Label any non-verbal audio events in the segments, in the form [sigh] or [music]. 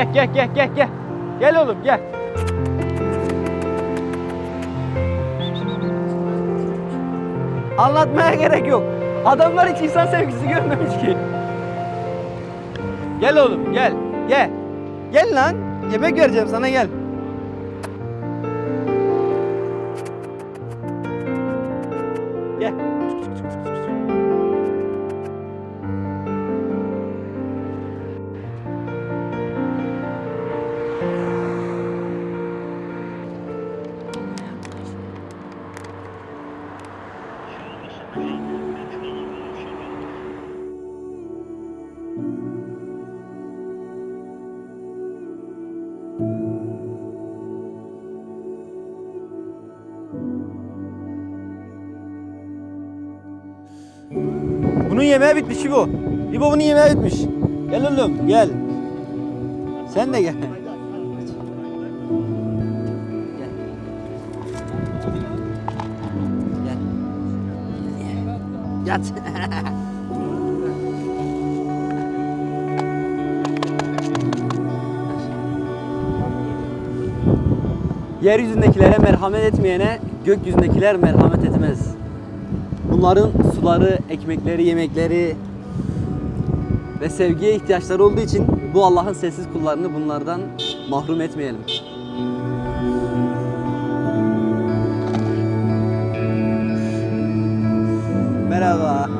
gel gel gel gel gel. Gel oğlum gel. Anlatmaya gerek yok. Adamlar hiç insan sevgisi görmemiş ki. Gel oğlum gel. Gel. Gel lan. Yemek vereceğim sana gel. Yemeği bitmiş İbo. İbo bunun yemeği bitmiş. Gel oğlum gel. Sen de gel. Yat. Yeryüzündekilere merhamet etmeyene gökyüzündekiler merhamet etmez. Bunların suları, ekmekleri, yemekleri ve sevgiye ihtiyaçları olduğu için bu Allah'ın sessiz kullarını bunlardan mahrum etmeyelim. Merhaba.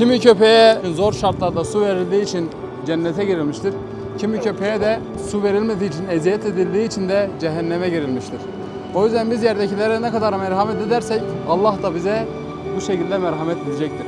Kimi köpeğe zor şartlarda su verildiği için cennete girilmiştir. Kimi köpeğe de su verilmediği için, eziyet edildiği için de cehenneme girilmiştir. O yüzden biz yerdekilere ne kadar merhamet edersek Allah da bize bu şekilde merhamet edecektir.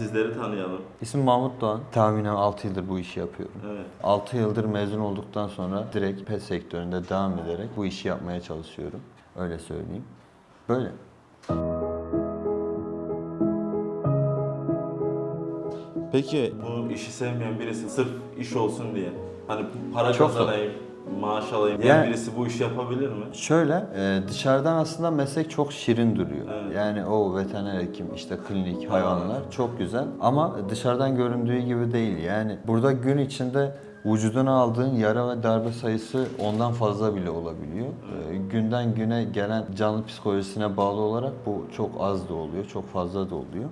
Sizleri tanıyalım. İsmim Mahmut Doğan. Tahminen 6 yıldır bu işi yapıyorum. Evet. 6 yıldır mezun olduktan sonra direkt pet sektöründe devam ederek bu işi yapmaya çalışıyorum. Öyle söyleyeyim. Böyle. Peki bu işi sevmeyen birisi sırf iş olsun diye hani para Çok zor. Maaş alayım diyen Yani- birisi bu işi yapabilir mi? Şöyle, e, dışarıdan aslında meslek çok şirin duruyor. Evet. Yani o veteriner hekim, işte klinik, hayvanlar çok güzel. Ama dışarıdan göründüğü gibi değil. Yani burada gün içinde vücuduna aldığın yara ve darbe sayısı ondan fazla bile olabiliyor. E, günden güne gelen canlı psikolojisine bağlı olarak bu çok az da oluyor, çok fazla da oluyor.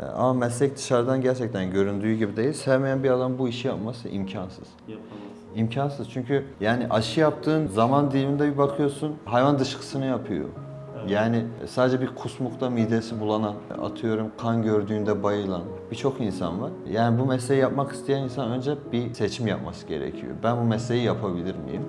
E, ama meslek dışarıdan gerçekten göründüğü gibi değil. Sevmeyen bir adam bu işi yapması imkansız. Yapamaz. İmkansız çünkü yani aşı yaptığın zaman diliminde bir bakıyorsun hayvan dışkısını yapıyor. Yani sadece bir kusmukta midesi bulanan, atıyorum kan gördüğünde bayılan birçok insan var. Yani bu mesleği yapmak isteyen insan önce bir seçim yapması gerekiyor. Ben bu mesleği yapabilir miyim?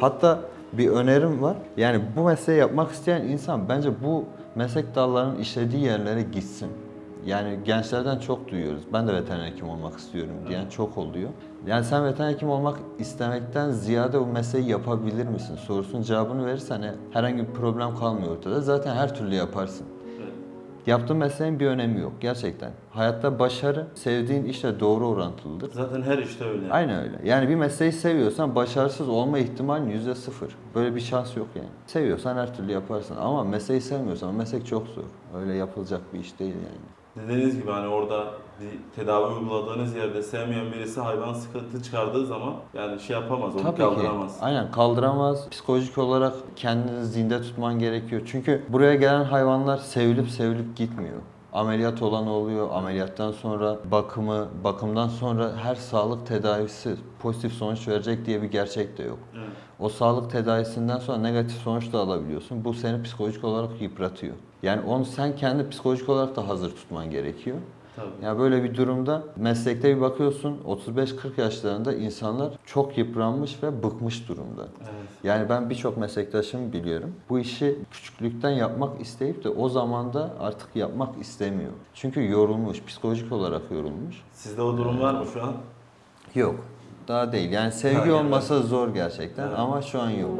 Hatta bir önerim var. Yani bu mesleği yapmak isteyen insan bence bu meslek dallarının işlediği yerlere gitsin. Yani gençlerden çok duyuyoruz. Ben de veteriner hekim olmak istiyorum diyen çok oluyor. Yani sen veteriner hekim olmak istemekten ziyade bu mesleği yapabilir misin sorusunun cevabını verirsen e, herhangi bir problem kalmıyor ortada. Zaten her türlü yaparsın. Evet. Yaptığın mesleğin bir önemi yok gerçekten. Hayatta başarı sevdiğin işle doğru orantılıdır. Zaten her işte öyle. Aynen öyle. Yani bir mesleği seviyorsan başarısız olma ihtimalin yüzde sıfır. Böyle bir şans yok yani. Seviyorsan her türlü yaparsın ama mesleği sevmiyorsan meslek çok zor. Öyle yapılacak bir iş değil yani. Dediğiniz gibi hani orada bir tedavi uyguladığınız yerde sevmeyen birisi hayvan sıkıntı çıkardığı zaman yani şey yapamaz, onu Tabii ki. kaldıramaz. Aynen kaldıramaz. Psikolojik olarak kendini zinde tutman gerekiyor. Çünkü buraya gelen hayvanlar sevilip sevilip gitmiyor. Ameliyat olan oluyor, ameliyattan sonra bakımı, bakımdan sonra her sağlık tedavisi pozitif sonuç verecek diye bir gerçek de yok. Evet. O sağlık tedavisinden sonra negatif sonuç da alabiliyorsun. Bu seni psikolojik olarak yıpratıyor. Yani onu sen kendi psikolojik olarak da hazır tutman gerekiyor. Tabii. Ya böyle bir durumda meslekte bir bakıyorsun 35-40 yaşlarında insanlar çok yıpranmış ve bıkmış durumda. Evet. Yani ben birçok meslektaşımı biliyorum. Bu işi küçüklükten yapmak isteyip de o zamanda artık yapmak istemiyor. Çünkü yorulmuş, psikolojik olarak yorulmuş. Sizde o durum var mı şu an? Yok. Daha değil. Yani sevgi yani- olmasa zor gerçekten Evet. ama şu an yok.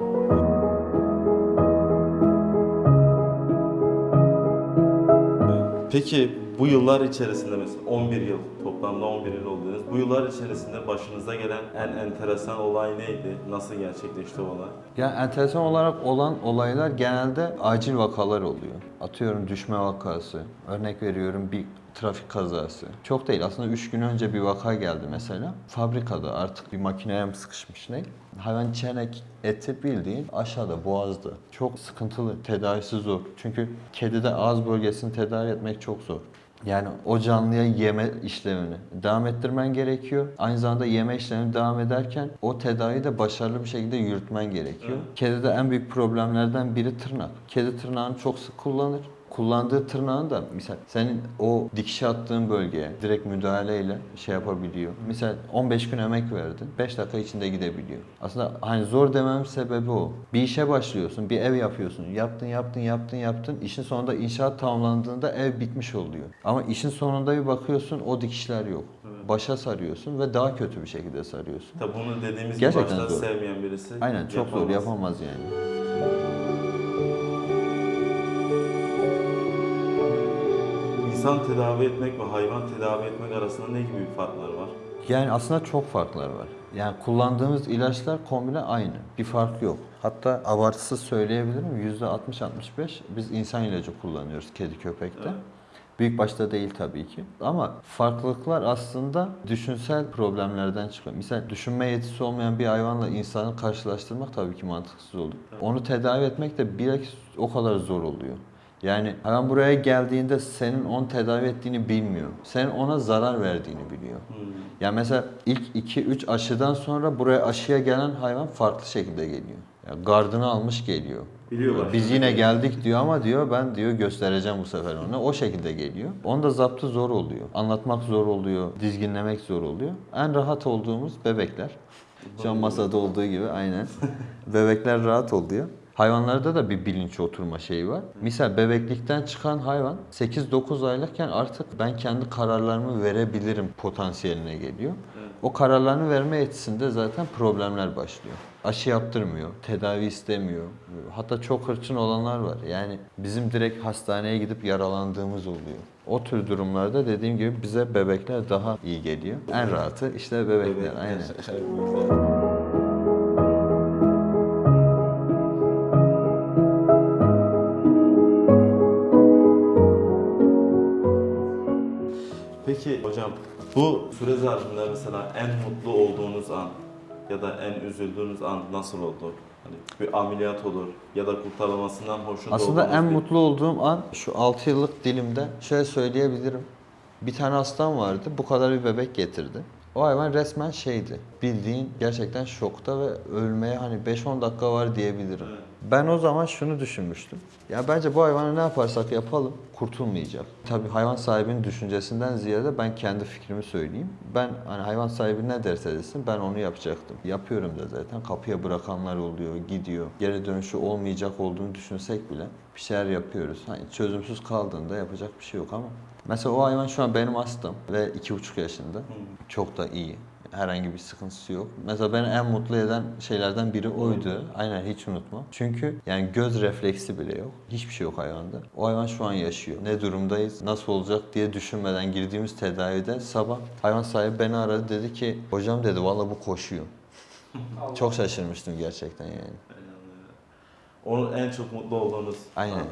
Peki bu yıllar içerisinde mesela 11 yıl, toplamda 11 yıl oldunuz. Bu yıllar içerisinde başınıza gelen en enteresan olay neydi? Nasıl gerçekleşti olay? Ya enteresan olarak olan olaylar genelde acil vakalar oluyor. Atıyorum düşme vakası, örnek veriyorum bir trafik kazası. Çok değil aslında 3 gün önce bir vaka geldi mesela. Fabrikada artık bir makineye mi sıkışmış ne? Hayvan çenek eti bildiğin aşağıda boğazda. Çok sıkıntılı, tedavisi zor. Çünkü kedide ağız bölgesini tedavi etmek çok zor. Yani o canlıya yeme işlemini devam ettirmen gerekiyor. Aynı zamanda yeme işlemi devam ederken o tedaviyi de başarılı bir şekilde yürütmen gerekiyor. Kedide en büyük problemlerden biri tırnak. Kedi tırnağını çok sık kullanır. Kullandığı tırnağın da misal senin o dikişe attığın bölgeye direkt müdahaleyle şey yapabiliyor. Misal 15 gün emek verdin, 5 dakika içinde gidebiliyor. Aslında hani zor demem sebebi o. Bir işe başlıyorsun, bir ev yapıyorsun. Yaptın, yaptın, yaptın, yaptın. İşin sonunda inşaat tamamlandığında ev bitmiş oluyor. Ama işin sonunda bir bakıyorsun o dikişler yok. Başa sarıyorsun ve daha kötü bir şekilde sarıyorsun. Tabii bunu dediğimiz gibi Gerçekten başta zor. sevmeyen birisi Aynen çok zor yapamaz. yapamaz yani. İnsan tedavi etmek ve hayvan tedavi etmek arasında ne gibi farklar var? Yani aslında çok farklar var. Yani kullandığımız ilaçlar kombine aynı. Bir fark yok. Hatta abartısız söyleyebilirim %60-65 biz insan ilacı kullanıyoruz kedi köpekte. Evet. Büyük başta değil tabii ki. Ama farklılıklar aslında düşünsel problemlerden çıkıyor. Mesela düşünme yetisi olmayan bir hayvanla insanı karşılaştırmak tabii ki mantıksız olur. Onu tedavi etmek de bir o kadar zor oluyor. Yani hayvan buraya geldiğinde senin onu tedavi ettiğini bilmiyor. Senin ona zarar verdiğini biliyor. Hmm. Yani mesela ilk 2-3 aşıdan sonra buraya aşıya gelen hayvan farklı şekilde geliyor. Yani gardını almış geliyor. Biliyorlar. Biz yine geldik diyor ama diyor ben diyor göstereceğim bu sefer ona. O şekilde geliyor. Onun da zaptı zor oluyor. Anlatmak zor oluyor. Dizginlemek zor oluyor. En rahat olduğumuz bebekler. Şu an masada olduğu gibi aynen. [laughs] Bebekler rahat oluyor. Hayvanlarda da bir bilinç oturma şeyi var. Misal bebeklikten çıkan hayvan 8-9 aylıkken artık ben kendi kararlarımı verebilirim potansiyeline geliyor. O kararlarını verme yetisinde zaten problemler başlıyor. Aşı yaptırmıyor, tedavi istemiyor. Hatta çok hırçın olanlar var. Yani bizim direkt hastaneye gidip yaralandığımız oluyor. O tür durumlarda dediğim gibi bize bebekler daha iyi geliyor. En rahatı işte bebekler. Aynen. Bu süre zarfında mesela en mutlu olduğunuz an ya da en üzüldüğünüz an nasıl oldu? Hani bir ameliyat olur ya da kurtarılmasından hoşnut Aslında olduğunuz en bir- mutlu olduğum an şu 6 yıllık dilimde şöyle söyleyebilirim. Bir tane hastam vardı. Bu kadar bir bebek getirdi. O hayvan resmen şeydi. Bildiğin gerçekten şokta ve ölmeye hani 5-10 dakika var diyebilirim. Evet. Ben o zaman şunu düşünmüştüm. Ya bence bu hayvanı ne yaparsak yapalım kurtulmayacak. Tabii hayvan sahibinin düşüncesinden ziyade ben kendi fikrimi söyleyeyim. Ben hani hayvan sahibi ne derse desin ben onu yapacaktım. Yapıyorum da zaten. Kapıya bırakanlar oluyor, gidiyor. Geri dönüşü olmayacak olduğunu düşünsek bile bir şeyler yapıyoruz. Hani çözümsüz kaldığında yapacak bir şey yok ama. Mesela o hayvan şu an benim hastam ve iki buçuk yaşında. Çok da iyi. Herhangi bir sıkıntısı yok. Mesela beni en mutlu eden şeylerden biri oydu. Aynen hiç unutma. Çünkü yani göz refleksi bile yok. Hiçbir şey yok hayvanda. O hayvan şu an yaşıyor. Ne durumdayız, nasıl olacak diye düşünmeden girdiğimiz tedavide sabah hayvan sahibi beni aradı dedi ki hocam dedi valla bu koşuyor. [laughs] Çok şaşırmıştım gerçekten yani. Onun en çok mutlu olduğunuz Aynen.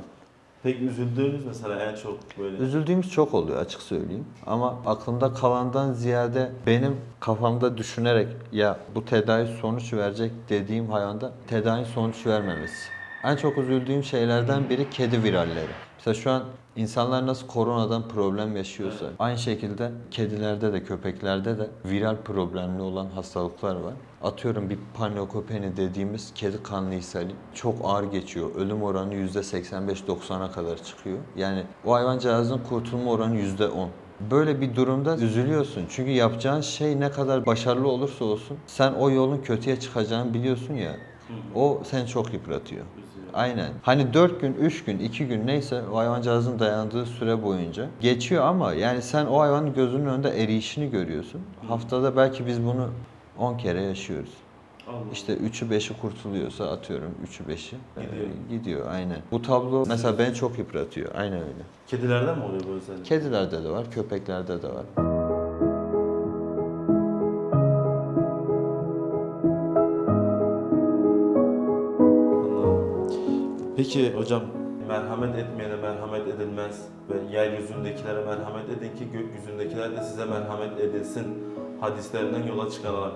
Peki üzüldüğünüz mesela en çok böyle Üzüldüğümüz çok oluyor açık söyleyeyim. Ama aklımda kalandan ziyade benim kafamda düşünerek ya bu tedavi sonuç verecek dediğim hayvanda tedavi sonuç vermemesi. En çok üzüldüğüm şeylerden biri kedi viralleri. Mesela şu an insanlar nasıl koronadan problem yaşıyorsa aynı şekilde kedilerde de köpeklerde de viral problemli olan hastalıklar var. Atıyorum bir panleukopeni dediğimiz kedi kanlı ishali çok ağır geçiyor. Ölüm oranı %85-90'a kadar çıkıyor. Yani o hayvancağızın kurtulma oranı %10. Böyle bir durumda üzülüyorsun. Çünkü yapacağın şey ne kadar başarılı olursa olsun sen o yolun kötüye çıkacağını biliyorsun ya. O seni çok yıpratıyor. Aynen. Hani 4 gün, 3 gün, 2 gün neyse o hayvancağızın dayandığı süre boyunca geçiyor ama yani sen o hayvanın gözünün önünde eriyişini görüyorsun. Haftada belki biz bunu 10 kere yaşıyoruz. Allah. İşte 3'ü 5'i kurtuluyorsa atıyorum 3'ü 5'i e, Gidiyor. gidiyor aynen. Bu tablo mesela beni çok yıpratıyor. Aynen öyle. Kedilerde mi oluyor bu özellik? Kedilerde de var, köpeklerde de var. Peki hocam merhamet etmeyene merhamet edilmez ve yeryüzündekilere merhamet edin ki gökyüzündekiler de size merhamet edilsin hadislerinden yola çıkararak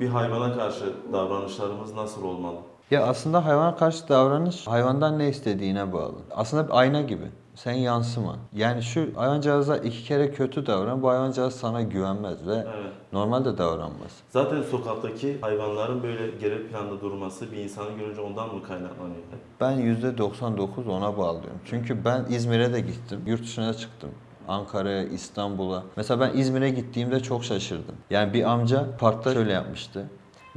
bir hayvana karşı davranışlarımız nasıl olmalı? Ya aslında hayvana karşı davranış hayvandan ne istediğine bağlı. Aslında bir ayna gibi. Sen yansıma. Yani şu hayvancağıza iki kere kötü davran, bu hayvancağız sana güvenmez ve Evet. normalde davranmaz. Zaten sokaktaki hayvanların böyle geri planda durması bir insanı görünce ondan mı kaynaklanıyor? Ben %99 ona bağlıyorum. Çünkü ben İzmir'e de gittim, yurt dışına çıktım. Ankara'ya, İstanbul'a. Mesela ben İzmir'e gittiğimde çok şaşırdım. Yani bir amca parkta şöyle yapmıştı.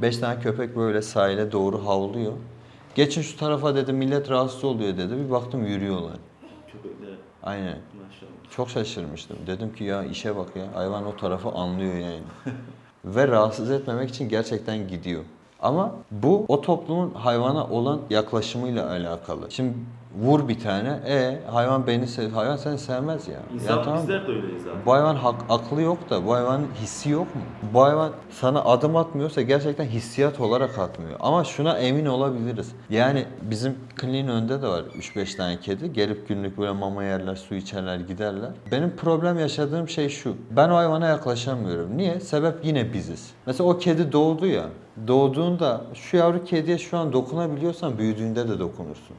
Beş tane köpek böyle sahile doğru havlıyor. Geçin şu tarafa dedi millet rahatsız oluyor dedi. Bir baktım yürüyorlar. Aynen. maşallah. Çok şaşırmıştım. Dedim ki ya işe bak ya. Hayvan o tarafı anlıyor yani. [laughs] Ve rahatsız etmemek için gerçekten gidiyor. Ama bu o toplumun hayvana olan yaklaşımıyla alakalı. Şimdi vur bir tane, e hayvan beni sev, hayvan seni sevmez ya. İnsan ya tamam. bizler de öyleyiz zaten. Bu hayvan hak, aklı yok da bu hayvanın hissi yok mu? Bu hayvan sana adım atmıyorsa gerçekten hissiyat olarak atmıyor. Ama şuna emin olabiliriz. Yani bizim kliniğin önünde de var 3-5 tane kedi. Gelip günlük böyle mama yerler, su içerler, giderler. Benim problem yaşadığım şey şu. Ben o hayvana yaklaşamıyorum. Niye? Sebep yine biziz. Mesela o kedi doğdu ya. Doğduğunda şu yavru kediye şu an dokunabiliyorsan büyüdüğünde de dokunursun.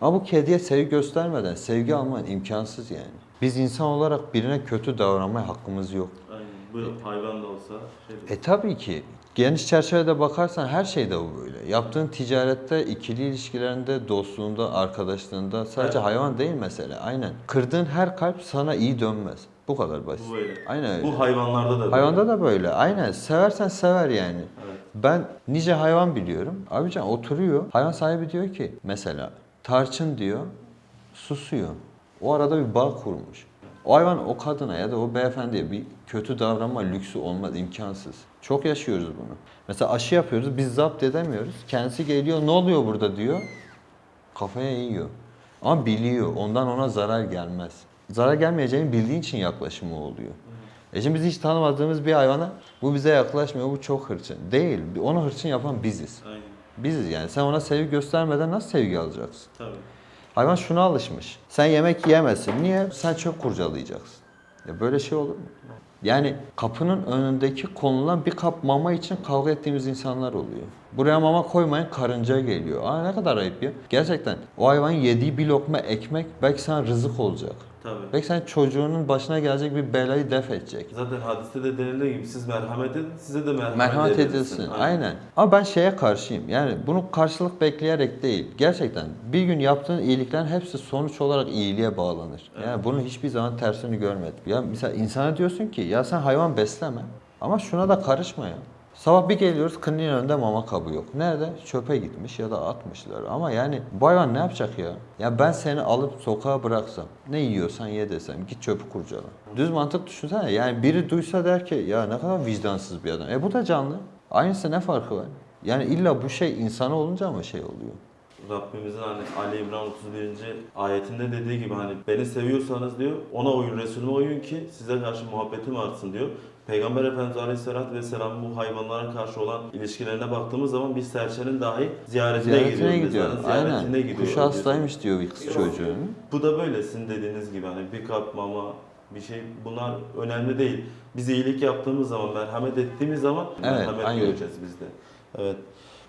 Ama bu kediye sevgi göstermeden sevgi alman imkansız yani. Biz insan olarak birine kötü davranmaya hakkımız yok. Aynen. Bu hayvan da olsa şey E tabii ki. Geniş çerçevede bakarsan her şeyde bu böyle. Yaptığın ticarette, ikili ilişkilerinde, dostluğunda, arkadaşlığında sadece Evet. hayvan değil mesela. Aynen. Kırdığın her kalp sana iyi dönmez. Bu kadar basit. Bu böyle. Aynen öyle. Bu hayvanlarda da böyle. Hayvanda da böyle. Aynen. Seversen sever yani. Evet. Ben nice hayvan biliyorum. Abican oturuyor. Hayvan sahibi diyor ki mesela tarçın diyor susuyor. O arada bir bağ kurmuş. O hayvan o kadına ya da o beyefendiye bir kötü davranma lüksü olmaz imkansız. Çok yaşıyoruz bunu. Mesela aşı yapıyoruz biz zapt edemiyoruz. Kendisi geliyor ne oluyor burada diyor. Kafaya yiyor. Ama biliyor ondan ona zarar gelmez. Zarar gelmeyeceğini bildiğin için yaklaşımı oluyor. E şimdi biz hiç tanımadığımız bir hayvana bu bize yaklaşmıyor, bu çok hırçın. Değil. Onu hırçın yapan biziz. Aynen. Biziz yani. Sen ona sevgi göstermeden nasıl sevgi alacaksın? Tabii. Hayvan şuna alışmış. Sen yemek yiyemezsin. Niye? Sen çöp kurcalayacaksın. Ya böyle şey olur mu? Yani kapının önündeki konulan bir kap mama için kavga ettiğimiz insanlar oluyor. Buraya mama koymayın karınca geliyor. Aa ne kadar ayıp ya. Gerçekten o hayvanın yediği bir lokma ekmek belki sana rızık olacak. Tabii. Belki sen çocuğunun başına gelecek bir belayı def edecek. Zaten hadiste de denildiği gibi siz merhamet edin, size de merhamet, Merhamet edilsin. edilsin. Aynen. Ama ben şeye karşıyım. Yani bunu karşılık bekleyerek değil. Gerçekten bir gün yaptığın iyiliklerin hepsi sonuç olarak iyiliğe bağlanır. Yani bunun hiçbir zaman tersini görmedim. Ya mesela insana diyorsun ki ya sen hayvan besleme ama şuna da karışma ya. Sabah bir geliyoruz kliniğin önünde mama kabı yok. Nerede? Çöpe gitmiş ya da atmışlar. Ama yani bu hayvan ne yapacak ya? Ya ben seni alıp sokağa bıraksam, ne yiyorsan ye desem, git çöpü kurcala. Düz mantık düşünsene. Yani biri duysa der ki ya ne kadar vicdansız bir adam. E bu da canlı. Aynısı ne farkı var? Yani illa bu şey insana olunca mı şey oluyor? Rabbimizin hani Ali İmran 31. ayetinde dediği gibi hani beni seviyorsanız diyor ona uyun Resulüme uyun ki size karşı muhabbetim artsın diyor. Peygamber Efendimiz Aleyhisselatü Vesselam bu hayvanlara karşı olan ilişkilerine baktığımız zaman bir serçenin dahi ziyaretine, Ziyaretine gidiyor. gidiyor. Mezarın ziyaretine Aynen. gidiyor. Kuşu hastaymış diyor bir kız çocuğun. Bu da böyle sizin dediğiniz gibi hani bir kap mama bir şey bunlar önemli değil. Biz iyilik yaptığımız zaman, merhamet ettiğimiz zaman Evet, merhamet aynen. göreceğiz biz de. Evet.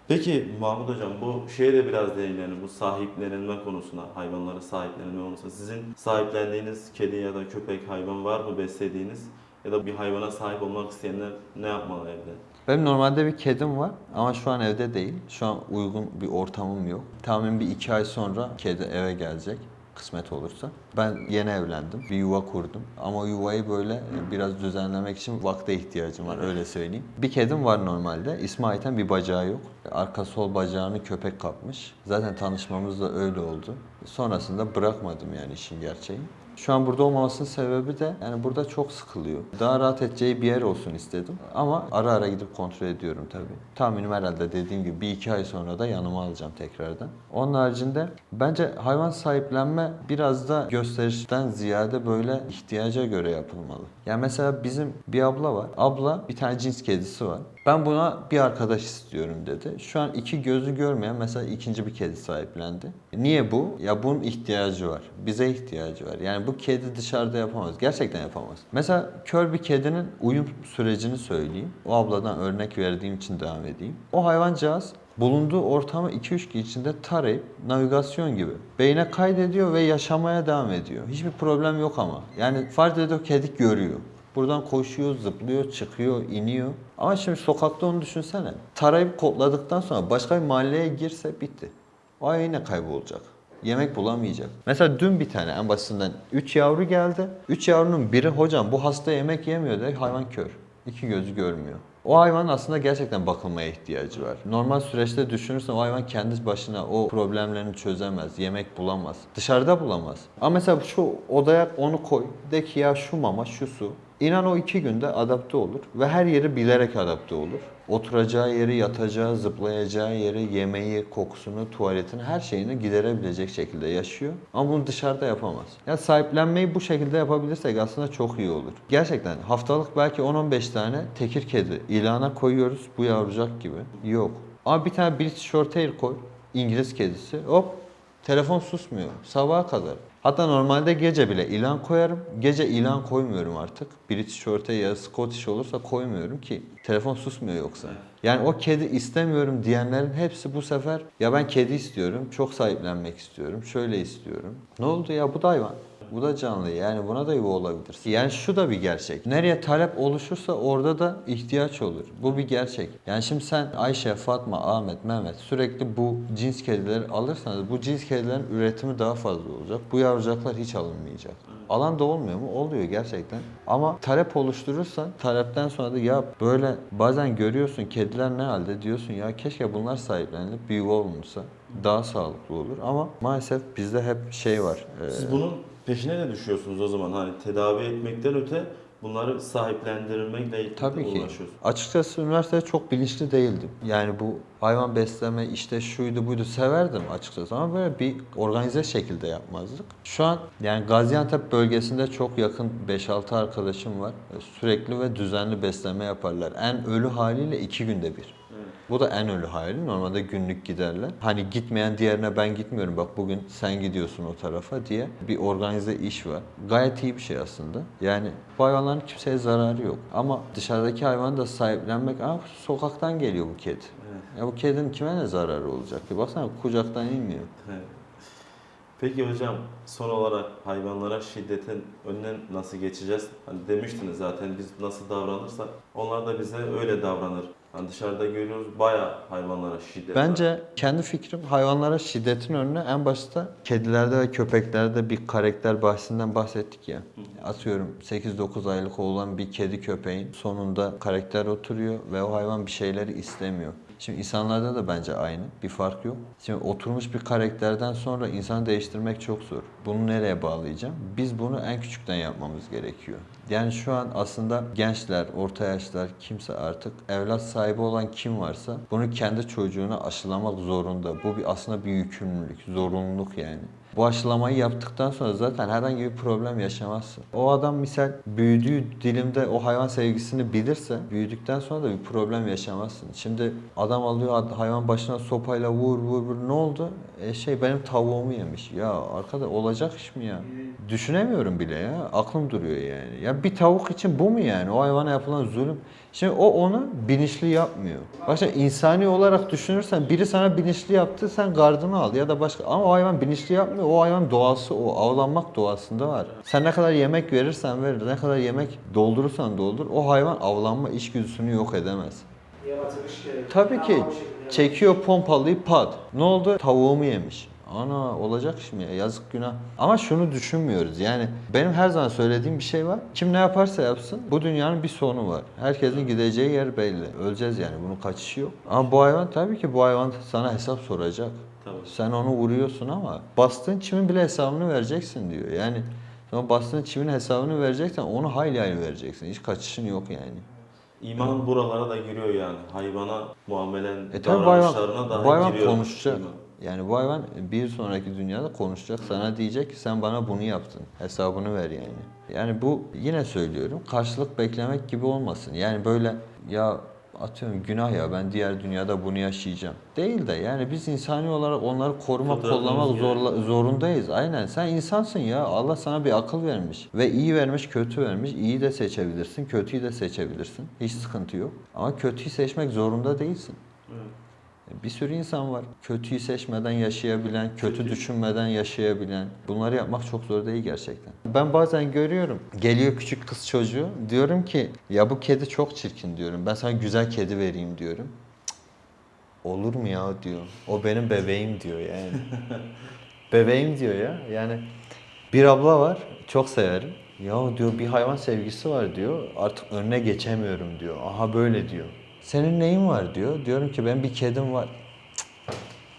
Peki Mahmut Hocam bu şeye de biraz değinelim bu sahiplenilme konusuna, hayvanları sahiplenilme konusuna. Sizin sahiplendiğiniz kedi ya da köpek hayvan var mı beslediğiniz? Ya da bir hayvana sahip olmak isteyenler ne yapmalı evde? Benim normalde bir kedim var ama şu an evde değil. Şu an uygun bir ortamım yok. Tahmin bir iki ay sonra kedi eve gelecek. kısmet olursa. Ben yeni evlendim. Bir yuva kurdum. Ama yuvayı böyle e, biraz düzenlemek için vakte ihtiyacım var öyle söyleyeyim. Bir kedim var normalde. İsmi Ayten bir bacağı yok. Arka sol bacağını köpek kapmış. Zaten tanışmamız da öyle oldu. Sonrasında bırakmadım yani işin gerçeği. Şu an burada olmamasının sebebi de yani burada çok sıkılıyor. Daha rahat edeceği bir yer olsun istedim. Ama ara ara gidip kontrol ediyorum tabii. Tahminim herhalde dediğim gibi bir iki ay sonra da yanıma alacağım tekrardan. Onun haricinde bence hayvan sahiplenme biraz da gösterişten ziyade böyle ihtiyaca göre yapılmalı. Yani mesela bizim bir abla var. Abla bir tane cins kedisi var. Ben buna bir arkadaş istiyorum dedi. Şu an iki gözü görmeyen mesela ikinci bir kedi sahiplendi. Niye bu? Ya bunun ihtiyacı var. Bize ihtiyacı var. Yani bu kedi dışarıda yapamaz. Gerçekten yapamaz. Mesela kör bir kedinin uyum sürecini söyleyeyim. O abladan örnek verdiğim için devam edeyim. O hayvancağız bulunduğu ortamı 2-3 gün içinde tarayıp navigasyon gibi beyne kaydediyor ve yaşamaya devam ediyor. Hiçbir problem yok ama. Yani fark ediyor kedi görüyor. Buradan koşuyor, zıplıyor, çıkıyor, iniyor. Ama şimdi sokakta onu düşünsene. Tarayıp kodladıktan sonra başka bir mahalleye girse bitti. O yine kaybolacak. Yemek bulamayacak. Mesela dün bir tane en basitinden 3 yavru geldi. 3 yavrunun biri hocam bu hasta yemek yemiyor dedi. Hayvan kör. İki gözü görmüyor. O hayvan aslında gerçekten bakılmaya ihtiyacı var. Normal süreçte düşünürsen o hayvan kendi başına o problemlerini çözemez, yemek bulamaz. Dışarıda bulamaz. Ama mesela şu odaya onu koy. De ki ya şu mama, şu su. İnan o iki günde adapte olur ve her yeri bilerek adapte olur. Oturacağı yeri, yatacağı, zıplayacağı yeri, yemeği, kokusunu, tuvaletini, her şeyini giderebilecek şekilde yaşıyor. Ama bunu dışarıda yapamaz. Ya sahiplenmeyi bu şekilde yapabilirsek aslında çok iyi olur. Gerçekten haftalık belki 10-15 tane tekir kedi ilana koyuyoruz bu yavrucak gibi. Yok. Ama bir tane British Shorthair koy, İngiliz kedisi. Hop Telefon susmuyor sabaha kadar. Hatta normalde gece bile ilan koyarım. Gece ilan koymuyorum artık. British Shorthair ya Scottish olursa koymuyorum ki telefon susmuyor yoksa. Yani o kedi istemiyorum diyenlerin hepsi bu sefer ya ben kedi istiyorum, çok sahiplenmek istiyorum, şöyle istiyorum. Ne oldu ya bu da hayvan. Bu da canlı yani buna da yuva olabilir. Yani şu da bir gerçek. Nereye talep oluşursa orada da ihtiyaç olur. Bu bir gerçek. Yani şimdi sen Ayşe, Fatma, Ahmet, Mehmet sürekli bu cins kedileri alırsanız bu cins kedilerin üretimi daha fazla olacak. Bu yavrucaklar hiç alınmayacak. Alan da olmuyor mu? Oluyor gerçekten. Ama talep oluşturursan talepten sonra da ya böyle bazen görüyorsun kediler ne halde diyorsun ya keşke bunlar sahiplenilip bir yuva olunsa daha sağlıklı olur ama maalesef bizde hep şey var. e, Siz bunun peşine ne düşüyorsunuz o zaman? Hani tedavi etmekten öte bunları sahiplendirmekle Tabii ki. uğraşıyorsunuz. Açıkçası üniversitede çok bilinçli değildim. Yani bu hayvan besleme işte şuydu buydu severdim açıkçası ama böyle bir organize şekilde yapmazdık. Şu an yani Gaziantep bölgesinde çok yakın 5-6 arkadaşım var. Sürekli ve düzenli besleme yaparlar. En ölü haliyle iki günde bir. Bu da en ölü hali. Normalde günlük giderler. Hani gitmeyen diğerine ben gitmiyorum. Bak bugün sen gidiyorsun o tarafa diye bir organize iş var. Gayet iyi bir şey aslında. Yani bu hayvanların kimseye zararı yok. Ama dışarıdaki hayvanı da sahiplenmek, Aa, sokaktan geliyor bu kedi. Ya bu kedinin kime ne zararı olacak ki? Baksana kucaktan inmiyor. Evet. Peki hocam son olarak hayvanlara şiddetin önüne nasıl geçeceğiz? Hani demiştiniz zaten biz nasıl davranırsak onlar da bize öyle davranır. Hani dışarıda görüyoruz bayağı hayvanlara şiddet var. Bence kendi fikrim hayvanlara şiddetin önüne en başta kedilerde ve köpeklerde bir karakter bahsinden bahsettik ya. Atıyorum 8-9 aylık olan bir kedi köpeğin sonunda karakter oturuyor ve o hayvan bir şeyleri istemiyor. Şimdi insanlarda da bence aynı. Bir fark yok. Şimdi oturmuş bir karakterden sonra insanı değiştirmek çok zor. Bunu nereye bağlayacağım? Biz bunu en küçükten yapmamız gerekiyor. Yani şu an aslında gençler, orta yaşlar, kimse artık evlat sahibi olan kim varsa bunu kendi çocuğuna aşılamak zorunda. Bu bir aslında bir yükümlülük, zorunluluk yani. Bu aşılamayı yaptıktan sonra zaten herhangi bir problem yaşamazsın. O adam misal büyüdüğü dilimde o hayvan sevgisini bilirse büyüdükten sonra da bir problem yaşamazsın. Şimdi adam alıyor hayvan başına sopayla vur vur vur ne oldu? E şey benim tavuğumu yemiş. Ya arkada olacak iş mi ya? Düşünemiyorum bile ya. Aklım duruyor yani. Ya bir tavuk için bu mu yani? O hayvana yapılan zulüm. Şimdi o onu bilinçli yapmıyor. Başka insani olarak düşünürsen biri sana bilinçli yaptı sen gardını al ya da başka ama o hayvan bilinçli yapmıyor. O hayvan doğası o avlanmak doğasında var. Sen ne kadar yemek verirsen ver, ne kadar yemek doldurursan doldur o hayvan avlanma içgüdüsünü yok edemez. Tabii ki şekilde. çekiyor pompalıyı pat. Ne oldu? Tavuğumu yemiş. Ana olacak mi ya? Yazık günah. Ama şunu düşünmüyoruz. Yani benim her zaman söylediğim bir şey var. Kim ne yaparsa yapsın bu dünyanın bir sonu var. Herkesin gideceği yer belli. Öleceğiz yani bunun kaçışı yok. Ama bu hayvan tabii ki bu hayvan sana hesap soracak. Tabii. Sen onu vuruyorsun ama bastığın çimin bile hesabını vereceksin diyor. Yani sonra bastığın çimin hesabını vereceksen onu hayli hayli vereceksin. Hiç kaçışın yok yani. İman buralara da giriyor yani. Hayvana muamelen E davranışlarına da bu hayvan giriyor. konuşacak. iman. Yani bu hayvan bir sonraki dünyada konuşacak. Sana diyecek ki sen bana bunu yaptın. Hesabını ver yani. Yani bu yine söylüyorum karşılık beklemek gibi olmasın. Yani böyle ya atıyorum günah ya ben diğer dünyada bunu yaşayacağım. Değil de yani biz insani olarak onları korumak, kollamak zorla, zorundayız. Aynen sen insansın ya. Allah sana bir akıl vermiş. Ve iyi vermiş, kötü vermiş. İyi de seçebilirsin, kötüyü de seçebilirsin. Hiç sıkıntı yok. Ama kötüyü seçmek zorunda değilsin. Evet. Bir sürü insan var. Kötüyü seçmeden yaşayabilen, kötü düşünmeden yaşayabilen. Bunları yapmak çok zor değil gerçekten. Ben bazen görüyorum. Geliyor küçük kız çocuğu. Diyorum ki ya bu kedi çok çirkin diyorum. Ben sana güzel kedi vereyim diyorum. Cık, Olur mu ya diyor. O benim bebeğim diyor yani. [laughs] bebeğim diyor ya. Yani bir abla var. Çok severim. Ya diyor bir hayvan sevgisi var diyor. Artık önüne geçemiyorum diyor. Aha böyle diyor. Senin neyin var diyor. Diyorum ki ben bir kedim var. Cık,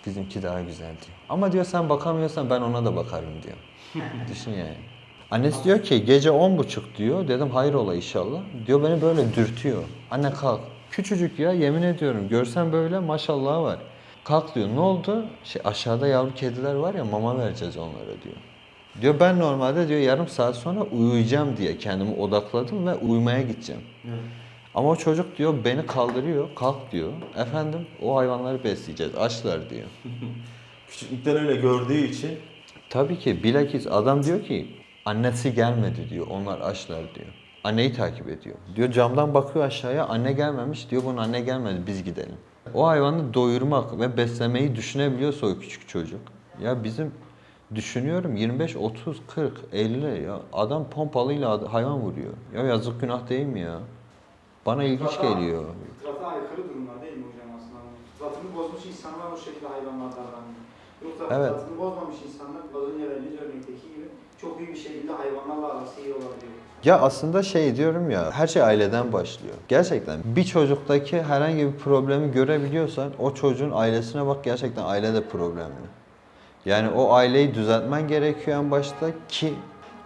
Bizimki daha güzel diyor. Ama diyor sen bakamıyorsan ben ona da bakarım diyor. [laughs] Düşün yani. Annesi diyor ki gece on buçuk diyor. Dedim hayır ola inşallah. Diyor beni böyle dürtüyor. Anne kalk. Küçücük ya yemin ediyorum. Görsen böyle maşallah var. Kalk diyor. Ne oldu? Şey, aşağıda yavru kediler var ya mama vereceğiz onlara diyor. Diyor ben normalde diyor yarım saat sonra uyuyacağım diye kendimi odakladım ve uyumaya gideceğim. Ama o çocuk diyor beni kaldırıyor, kalk diyor. Efendim o hayvanları besleyeceğiz, açlar diyor. [laughs] Küçüklükten öyle gördüğü için Tabii ki bilakis adam diyor ki annesi gelmedi diyor, onlar açlar diyor. Anneyi takip ediyor. Diyor camdan bakıyor aşağıya anne gelmemiş diyor bunun anne gelmedi biz gidelim. O hayvanı doyurmak ve beslemeyi düşünebiliyorsa o küçük çocuk. Ya bizim düşünüyorum 25, 30, 40, 50 ya adam pompalıyla hayvan vuruyor. Ya yazık günah değil mi ya? Bana ilginç geliyor. Fıtrata aykırı durumlar değil mi hocam aslında? Fıtratını bozmuş insanlar bu şekilde hayvanlar davranıyor. Yoksa Evet. fıtratını bozmamış insanlar az önce verdiğiniz örnekteki gibi çok büyük bir şekilde hayvanlarla arası iyi olabiliyor. Ya aslında şey diyorum ya, her şey aileden başlıyor. Gerçekten bir çocuktaki herhangi bir problemi görebiliyorsan o çocuğun ailesine bak gerçekten aile de problemli. Yani o aileyi düzeltmen gerekiyor en başta ki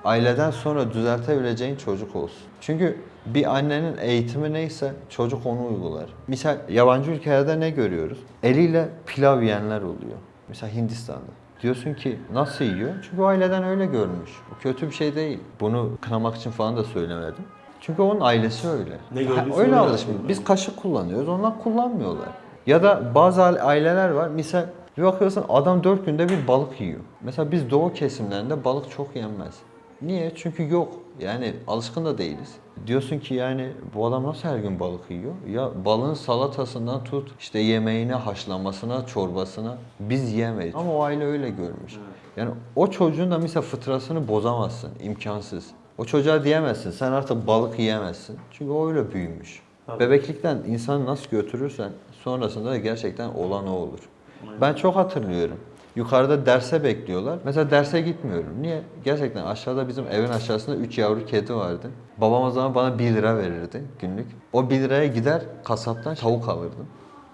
aileden sonra düzeltebileceğin çocuk olsun. Çünkü bir annenin eğitimi neyse çocuk onu uygular. Misal yabancı ülkelerde ne görüyoruz? Eliyle pilav yiyenler oluyor. Mesela Hindistan'da. Diyorsun ki nasıl yiyor? Çünkü aileden öyle görmüş. Bu kötü bir şey değil. Bunu kınamak için falan da söylemedim. Çünkü onun ailesi öyle. Ne gördüyse öyle öyle alışmış. Biz kaşık kullanıyoruz, onlar kullanmıyorlar. Ya da bazı aile- aileler var. Misal bir bakıyorsun adam dört günde bir balık yiyor. Mesela biz doğu kesimlerinde balık çok yenmez. Niye? Çünkü yok. Yani alışkın da değiliz. Diyorsun ki yani bu adam nasıl her gün balık yiyor? Ya balığın salatasından tut işte yemeğine, haşlamasına, çorbasına biz yemeyiz. Ama o aile öyle görmüş. Yani o çocuğun da mesela fıtrasını bozamazsın. imkansız. O çocuğa diyemezsin sen artık balık yiyemezsin. Çünkü o öyle büyümüş. Tabii. Bebeklikten insanı nasıl götürürsen sonrasında da gerçekten olan o olur. Ben çok hatırlıyorum. Yukarıda derse bekliyorlar. Mesela derse gitmiyorum. Niye? Gerçekten aşağıda bizim evin aşağısında 3 yavru kedi vardı. Babam o zaman bana 1 lira verirdi günlük. O 1 liraya gider kasaptan tavuk alırdım.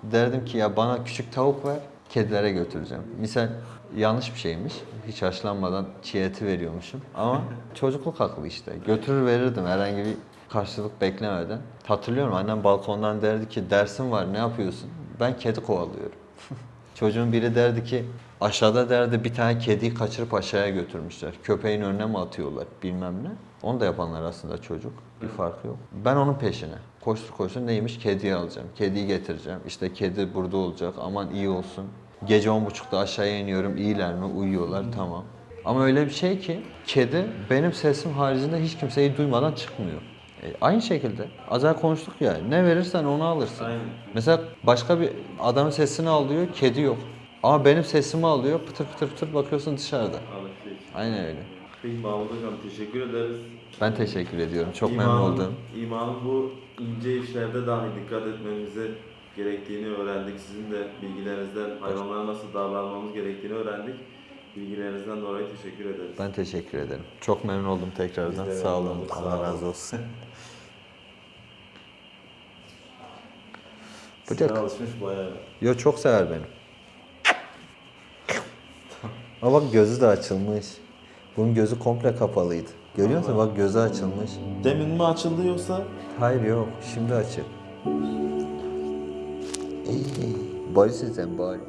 Derdim ki ya bana küçük tavuk ver, kedilere götüreceğim. Misal yanlış bir şeymiş. Hiç haşlanmadan çiğ eti veriyormuşum. Ama [laughs] çocukluk aklı işte. Götürür verirdim herhangi bir karşılık beklemeden. Hatırlıyorum annem balkondan derdi ki dersim var ne yapıyorsun? Ben kedi kovalıyorum. [laughs] Çocuğun biri derdi ki aşağıda derdi bir tane kediyi kaçırıp aşağıya götürmüşler. Köpeğin önüne mi atıyorlar bilmem ne. Onu da yapanlar aslında çocuk. Bir farkı yok. Ben onun peşine. Koştur koştur neymiş? Kediyi alacağım. Kediyi getireceğim. İşte kedi burada olacak. Aman iyi olsun. Gece on buçukta aşağıya iniyorum. İyiler mi? Uyuyorlar. Tamam. Ama öyle bir şey ki kedi benim sesim haricinde hiç kimseyi duymadan çıkmıyor. E, aynı şekilde az önce konuştuk ya ne verirsen onu alırsın. Aynen. Mesela başka bir adamın sesini alıyor, kedi yok. Ama benim sesimi alıyor, pıtır pıtır pıtır bakıyorsun dışarıda. Aynen öyle. Peki Mahmut Hocam teşekkür ederiz. Ben teşekkür ediyorum. Çok İmanın- memnun oldum. İmanın bu ince işlerde dahi dikkat etmemizi gerektiğini öğrendik. Sizin de bilgilerinizden hayvanlara nasıl davranmamız gerektiğini öğrendik. Bilgilerinizden dolayı teşekkür ederiz. Ben teşekkür ederim. Çok memnun oldum tekrardan. Sağ olun. olduk. Allah razı olsun. Bıcak. alışmış bayağı. Yo çok sever beni. Ama bak gözü de açılmış. Bunun gözü komple kapalıydı. Görüyor musun? Bak gözü açılmış. Demin mi açıldı yoksa? Hayır yok. Şimdi açık. Barış'ın sen bari.